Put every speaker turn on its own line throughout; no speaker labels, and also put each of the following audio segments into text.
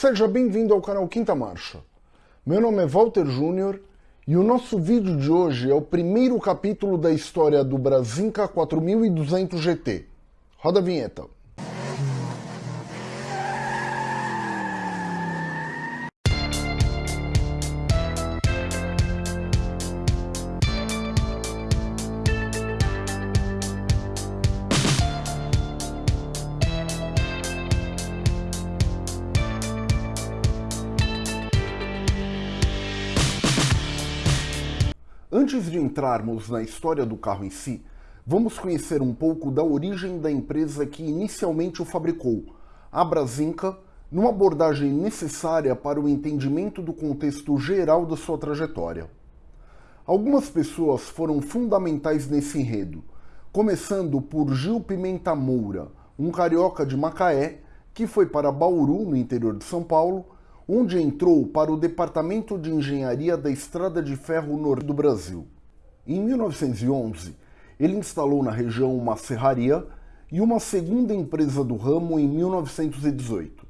Seja bem-vindo ao canal Quinta Marcha. Meu nome é Walter Júnior e o nosso vídeo de hoje é o primeiro capítulo da história do Brasinca 4200 GT. Roda a vinheta. Antes de entrarmos na história do carro em si, vamos conhecer um pouco da origem da empresa que inicialmente o fabricou, a Brasinca, numa abordagem necessária para o entendimento do contexto geral da sua trajetória. Algumas pessoas foram fundamentais nesse enredo, começando por Gil Pimenta Moura, um carioca de Macaé, que foi para Bauru, no interior de São Paulo, onde entrou para o Departamento de Engenharia da Estrada de Ferro Norte do Brasil. Em 1911, ele instalou na região uma serraria e uma segunda empresa do ramo em 1918.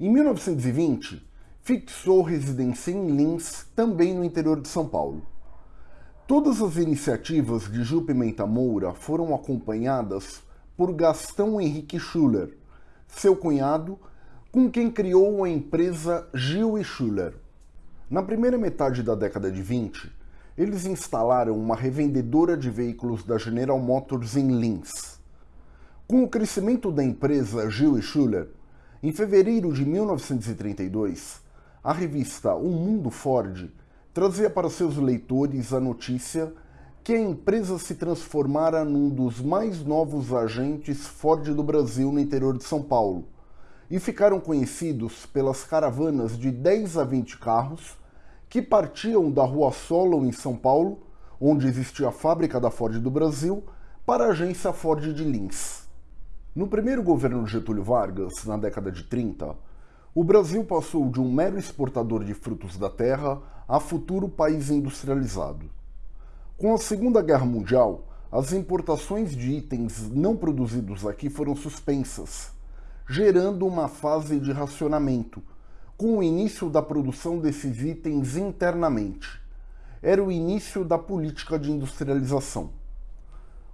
Em 1920, fixou residência em Lins, também no interior de São Paulo. Todas as iniciativas de Gil Pimenta Moura foram acompanhadas por Gastão Henrique Schuller, seu cunhado com quem criou a empresa Gil e Schuller. Na primeira metade da década de 20, eles instalaram uma revendedora de veículos da General Motors em Linz. Com o crescimento da empresa Gil e Schuller, em fevereiro de 1932, a revista O Mundo Ford trazia para seus leitores a notícia que a empresa se transformara num dos mais novos agentes Ford do Brasil no interior de São Paulo, e ficaram conhecidos pelas caravanas de 10 a 20 carros que partiam da Rua Solo, em São Paulo, onde existia a fábrica da Ford do Brasil, para a agência Ford de Lins. No primeiro governo de Getúlio Vargas, na década de 30, o Brasil passou de um mero exportador de frutos da terra a futuro país industrializado. Com a Segunda Guerra Mundial, as importações de itens não produzidos aqui foram suspensas, gerando uma fase de racionamento, com o início da produção desses itens internamente. Era o início da política de industrialização.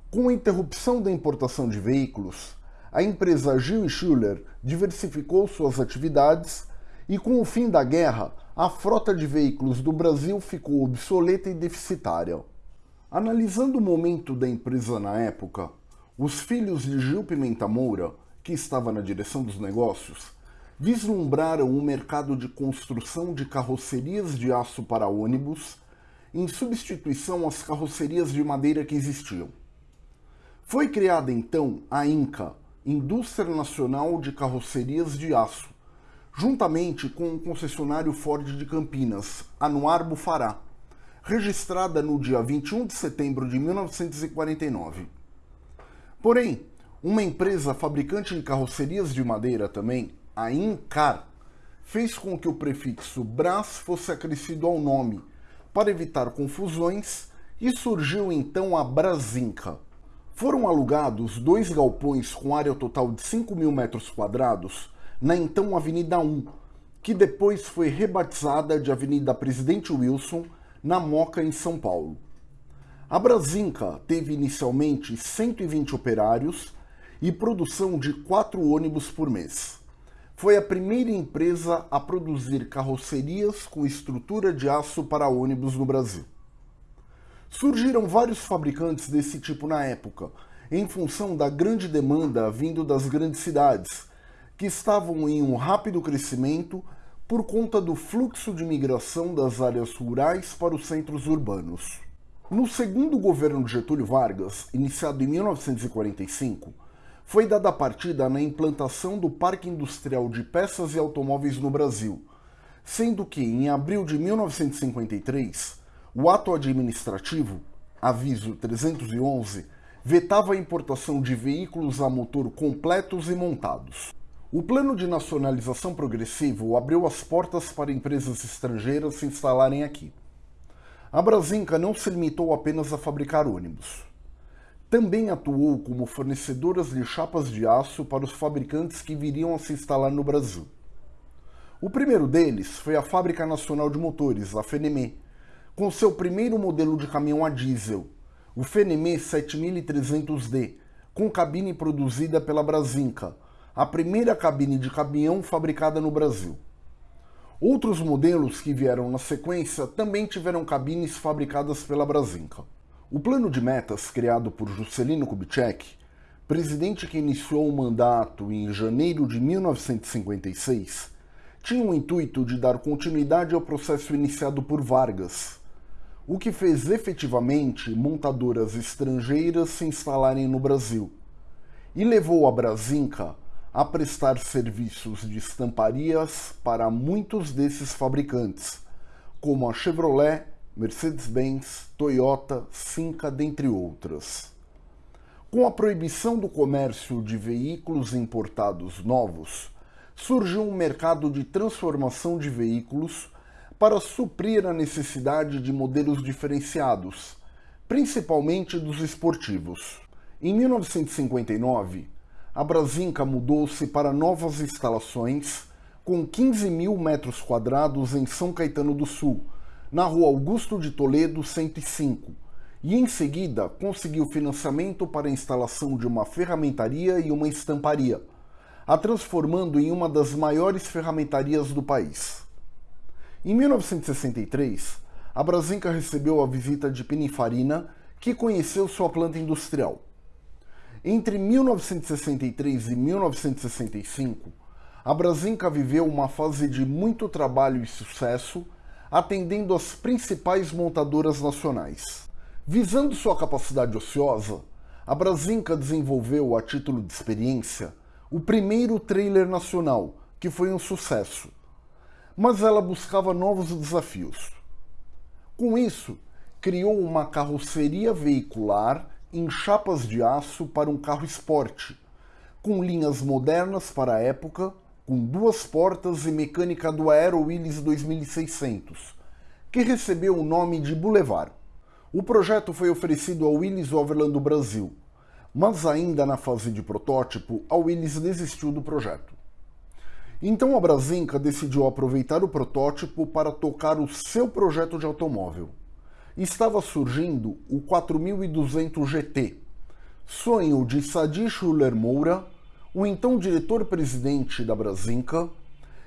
Com a interrupção da importação de veículos, a empresa Gil Schuller diversificou suas atividades e, com o fim da guerra, a frota de veículos do Brasil ficou obsoleta e deficitária. Analisando o momento da empresa na época, os filhos de Gil Pimenta Moura que estava na direção dos negócios, vislumbraram um mercado de construção de carrocerias de aço para ônibus em substituição às carrocerias de madeira que existiam. Foi criada então a INCA, Indústria Nacional de Carrocerias de Aço, juntamente com o concessionário Ford de Campinas, Anuar Bufará, registrada no dia 21 de setembro de 1949. Porém, uma empresa fabricante de carrocerias de madeira também, a Incar, fez com que o prefixo Brás fosse acrescido ao nome, para evitar confusões, e surgiu então a Brasinca. Foram alugados dois galpões com área total de 5 mil metros quadrados na então Avenida 1, que depois foi rebatizada de Avenida Presidente Wilson, na Moca, em São Paulo. A Brasinca teve inicialmente 120 operários e produção de quatro ônibus por mês. Foi a primeira empresa a produzir carrocerias com estrutura de aço para ônibus no Brasil. Surgiram vários fabricantes desse tipo na época, em função da grande demanda vindo das grandes cidades, que estavam em um rápido crescimento por conta do fluxo de migração das áreas rurais para os centros urbanos. No segundo governo de Getúlio Vargas, iniciado em 1945, foi dada partida na implantação do Parque Industrial de Peças e Automóveis no Brasil, sendo que, em abril de 1953, o ato administrativo, aviso 311, vetava a importação de veículos a motor completos e montados. O plano de nacionalização progressivo abriu as portas para empresas estrangeiras se instalarem aqui. A Brasinca não se limitou apenas a fabricar ônibus também atuou como fornecedora de chapas de aço para os fabricantes que viriam a se instalar no Brasil. O primeiro deles foi a Fábrica Nacional de Motores, a FNME, com seu primeiro modelo de caminhão a diesel, o FNME 7300D, com cabine produzida pela Brasinca, a primeira cabine de caminhão fabricada no Brasil. Outros modelos que vieram na sequência também tiveram cabines fabricadas pela Brasinca. O plano de metas criado por Juscelino Kubitschek, presidente que iniciou o mandato em janeiro de 1956, tinha o intuito de dar continuidade ao processo iniciado por Vargas, o que fez efetivamente montadoras estrangeiras se instalarem no Brasil, e levou a Brasinca a prestar serviços de estamparias para muitos desses fabricantes, como a Chevrolet, Mercedes-Benz, Toyota, Cinca, dentre outras. Com a proibição do comércio de veículos importados novos, surgiu um mercado de transformação de veículos para suprir a necessidade de modelos diferenciados, principalmente dos esportivos. Em 1959, a Brasinca mudou-se para novas instalações com 15 mil metros quadrados em São Caetano do Sul, na rua Augusto de Toledo 105, e em seguida conseguiu financiamento para a instalação de uma ferramentaria e uma estamparia, a transformando em uma das maiores ferramentarias do país. Em 1963, a Brasinca recebeu a visita de Pininfarina, que conheceu sua planta industrial. Entre 1963 e 1965, a Brasinca viveu uma fase de muito trabalho e sucesso, atendendo as principais montadoras nacionais. Visando sua capacidade ociosa, a Brasinca desenvolveu, a título de experiência, o primeiro trailer nacional, que foi um sucesso. Mas ela buscava novos desafios. Com isso, criou uma carroceria veicular em chapas de aço para um carro esporte, com linhas modernas para a época, com duas portas e mecânica do Aero Willys 2600, que recebeu o nome de Boulevard. O projeto foi oferecido ao Willys Overland do Brasil, mas ainda na fase de protótipo, a Willys desistiu do projeto. Então a Brasinca decidiu aproveitar o protótipo para tocar o seu projeto de automóvel estava surgindo o 4200 GT, sonho de Sadi Schuller Moura, o então diretor-presidente da Brasinca,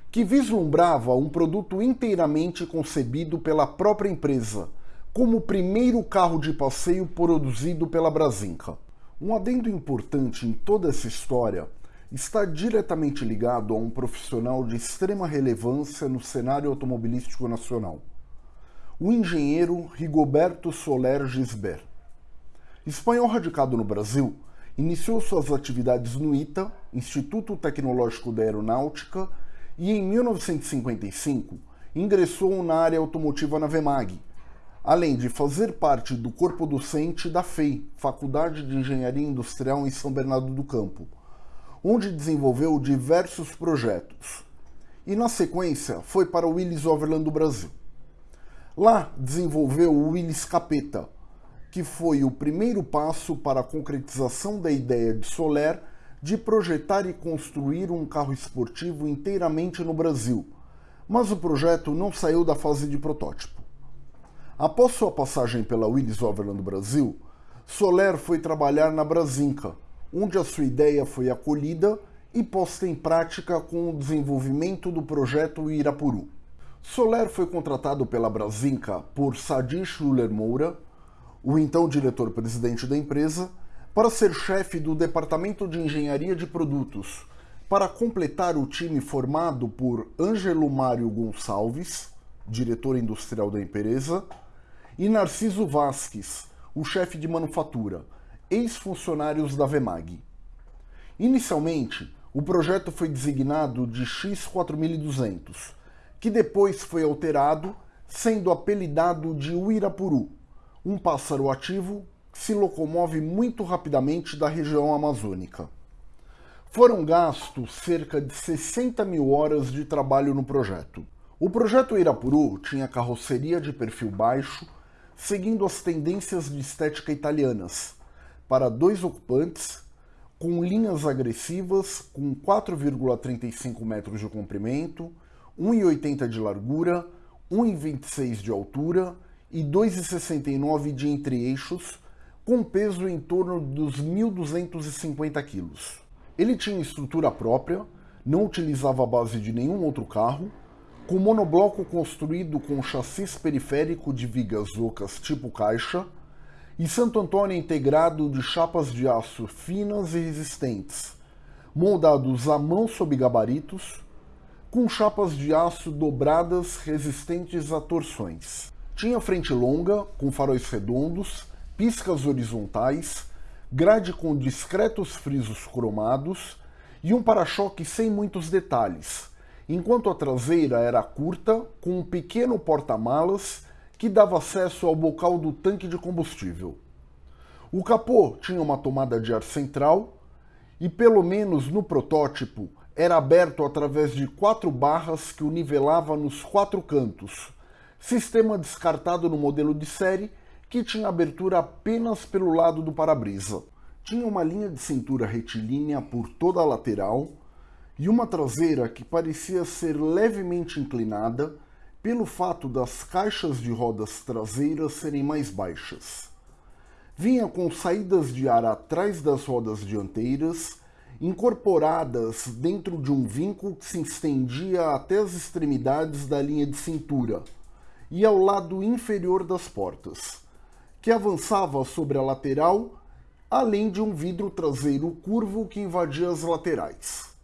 que vislumbrava um produto inteiramente concebido pela própria empresa, como o primeiro carro de passeio produzido pela Brasinca. Um adendo importante em toda essa história está diretamente ligado a um profissional de extrema relevância no cenário automobilístico nacional o engenheiro Rigoberto Soler Gisbert. Espanhol radicado no Brasil, iniciou suas atividades no ITA, Instituto Tecnológico da Aeronáutica, e em 1955 ingressou na área automotiva na VEMAG, além de fazer parte do corpo docente da FEI, Faculdade de Engenharia Industrial em São Bernardo do Campo, onde desenvolveu diversos projetos. E na sequência foi para o Willis Overland do Brasil. Lá desenvolveu o Willis Capeta, que foi o primeiro passo para a concretização da ideia de Soler de projetar e construir um carro esportivo inteiramente no Brasil, mas o projeto não saiu da fase de protótipo. Após sua passagem pela Willis Overland Brasil, Soler foi trabalhar na Brasinca, onde a sua ideia foi acolhida e posta em prática com o desenvolvimento do projeto Irapuru. Soler foi contratado pela Brasinca por Sadi Schuller Moura, o então diretor-presidente da empresa, para ser chefe do Departamento de Engenharia de Produtos, para completar o time formado por Ângelo Mário Gonçalves, diretor industrial da empresa, e Narciso Vasques, o chefe de manufatura, ex-funcionários da Vemag. Inicialmente, o projeto foi designado de X4200, que depois foi alterado, sendo apelidado de Uirapuru, um pássaro ativo que se locomove muito rapidamente da região amazônica. Foram gastos cerca de 60 mil horas de trabalho no projeto. O projeto Irapuru tinha carroceria de perfil baixo, seguindo as tendências de estética italianas, para dois ocupantes, com linhas agressivas com 4,35 metros de comprimento, 1,80 de largura, 1,26 de altura e 2,69 de entre-eixos, com peso em torno dos 1.250 kg. Ele tinha estrutura própria, não utilizava a base de nenhum outro carro, com monobloco construído com chassis periférico de vigas ocas tipo caixa e Santo Antônio integrado de chapas de aço finas e resistentes, moldados à mão sob gabaritos, com chapas de aço dobradas resistentes a torções. Tinha frente longa, com faróis redondos, piscas horizontais, grade com discretos frisos cromados e um para-choque sem muitos detalhes, enquanto a traseira era curta, com um pequeno porta-malas que dava acesso ao bocal do tanque de combustível. O capô tinha uma tomada de ar central e, pelo menos no protótipo, era aberto através de quatro barras que o nivelava nos quatro cantos, sistema descartado no modelo de série que tinha abertura apenas pelo lado do para-brisa. Tinha uma linha de cintura retilínea por toda a lateral e uma traseira que parecia ser levemente inclinada pelo fato das caixas de rodas traseiras serem mais baixas. Vinha com saídas de ar atrás das rodas dianteiras, incorporadas dentro de um vinco que se estendia até as extremidades da linha de cintura e ao lado inferior das portas, que avançava sobre a lateral, além de um vidro traseiro curvo que invadia as laterais.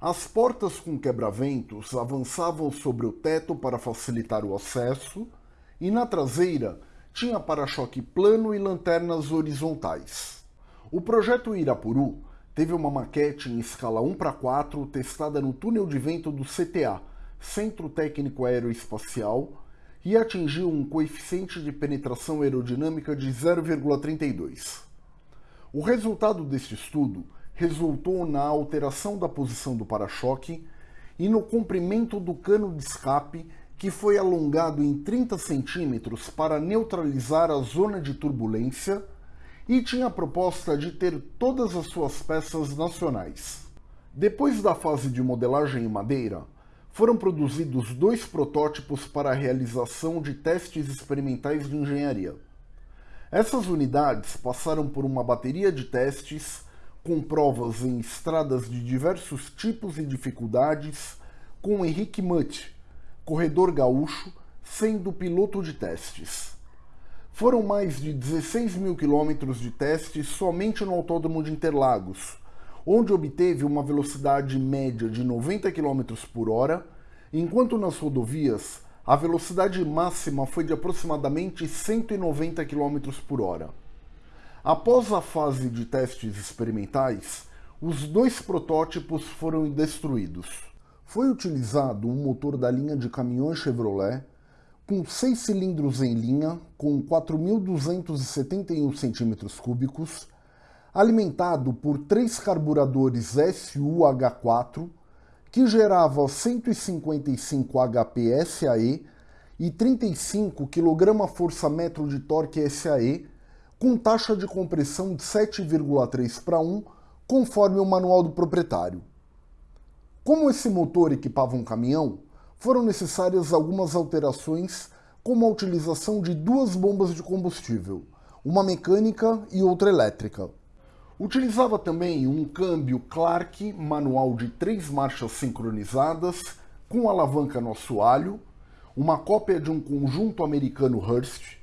As portas com quebra-ventos avançavam sobre o teto para facilitar o acesso, e na traseira tinha para-choque plano e lanternas horizontais. O projeto Irapuru teve uma maquete em escala 1 para 4 testada no túnel de vento do CTA, Centro Técnico Aeroespacial, e atingiu um coeficiente de penetração aerodinâmica de 0,32. O resultado deste estudo resultou na alteração da posição do para-choque e no comprimento do cano de escape, que foi alongado em 30 centímetros para neutralizar a zona de turbulência e tinha a proposta de ter todas as suas peças nacionais. Depois da fase de modelagem em madeira, foram produzidos dois protótipos para a realização de testes experimentais de engenharia. Essas unidades passaram por uma bateria de testes com provas em estradas de diversos tipos e dificuldades, com Henrique Mutt, corredor gaúcho, sendo piloto de testes. Foram mais de 16 mil quilômetros de testes somente no Autódromo de Interlagos, onde obteve uma velocidade média de 90 km por hora, enquanto nas rodovias a velocidade máxima foi de aproximadamente 190 km por hora. Após a fase de testes experimentais, os dois protótipos foram destruídos. Foi utilizado um motor da linha de caminhões Chevrolet com seis cilindros em linha com 4.271 cm3, alimentado por três carburadores SUH4 que gerava 155 HP SAE e 35 kgfm de torque SAE com taxa de compressão de 7,3 para 1, conforme o manual do proprietário. Como esse motor equipava um caminhão, foram necessárias algumas alterações, como a utilização de duas bombas de combustível, uma mecânica e outra elétrica. Utilizava também um câmbio Clark manual de três marchas sincronizadas, com alavanca no assoalho, uma cópia de um conjunto americano Hurst,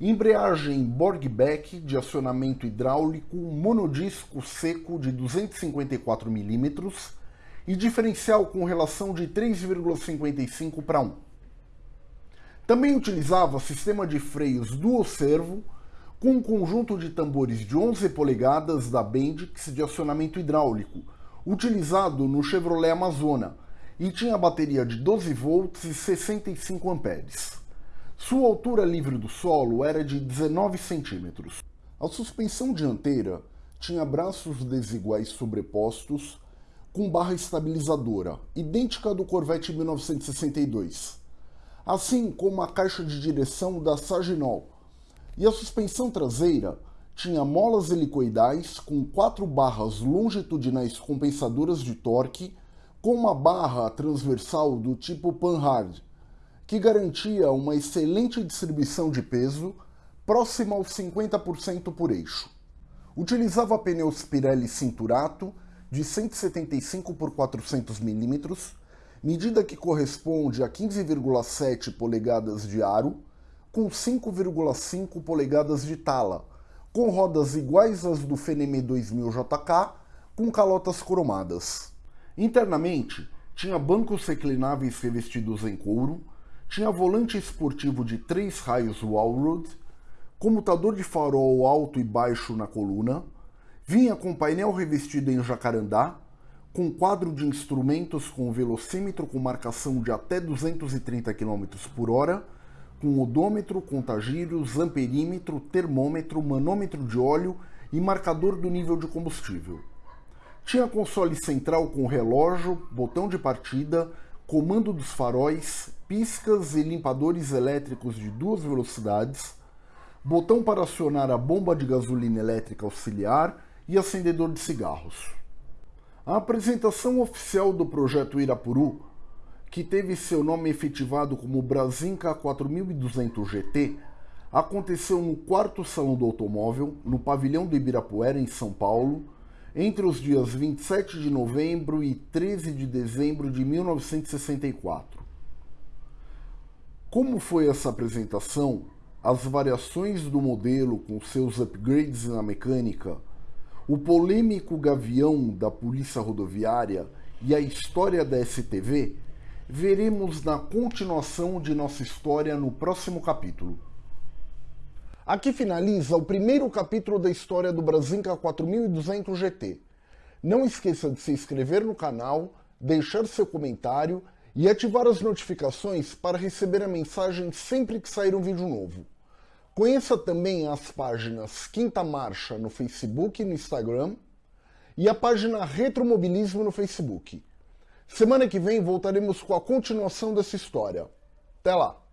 embreagem Borgbeck de acionamento hidráulico monodisco seco de 254 mm e diferencial com relação de 3,55 para 1. Também utilizava sistema de freios dual servo com um conjunto de tambores de 11 polegadas da Bendix de acionamento hidráulico, utilizado no Chevrolet Amazona, e tinha bateria de 12 volts e 65 amperes. Sua altura livre do solo era de 19 centímetros. A suspensão dianteira tinha braços desiguais sobrepostos com barra estabilizadora, idêntica à do Corvette 1962, assim como a caixa de direção da Saginol. E a suspensão traseira tinha molas helicoidais com quatro barras longitudinais compensadoras de torque, com uma barra transversal do tipo Panhard, que garantia uma excelente distribuição de peso, próxima aos 50% por eixo. Utilizava pneus Pirelli Cinturato de 175 por 400 mm, medida que corresponde a 15,7 polegadas de aro, com 5,5 polegadas de tala, com rodas iguais às do Feneme 2000 JK, com calotas cromadas. Internamente, tinha bancos reclináveis revestidos em couro, tinha volante esportivo de três raios Wallroad, comutador de farol alto e baixo na coluna, vinha com painel revestido em jacarandá, com quadro de instrumentos com velocímetro com marcação de até 230 km por hora, com odômetro, contagírios, amperímetro, termômetro, manômetro de óleo e marcador do nível de combustível. Tinha console central com relógio, botão de partida, comando dos faróis, piscas e limpadores elétricos de duas velocidades, botão para acionar a bomba de gasolina elétrica auxiliar e acendedor de cigarros. A apresentação oficial do projeto Irapuru, que teve seu nome efetivado como Brasinca 4200 GT, aconteceu no quarto Salão do Automóvel, no pavilhão do Ibirapuera, em São Paulo, entre os dias 27 de novembro e 13 de dezembro de 1964. Como foi essa apresentação, as variações do modelo com seus upgrades na mecânica, o polêmico gavião da Polícia Rodoviária e a história da STV, veremos na continuação de nossa história no próximo capítulo. Aqui finaliza o primeiro capítulo da história do Brasinca 4200 GT. Não esqueça de se inscrever no canal, deixar seu comentário e ativar as notificações para receber a mensagem sempre que sair um vídeo novo. Conheça também as páginas Quinta Marcha no Facebook e no Instagram e a página Retromobilismo no Facebook. Semana que vem voltaremos com a continuação dessa história. Até lá!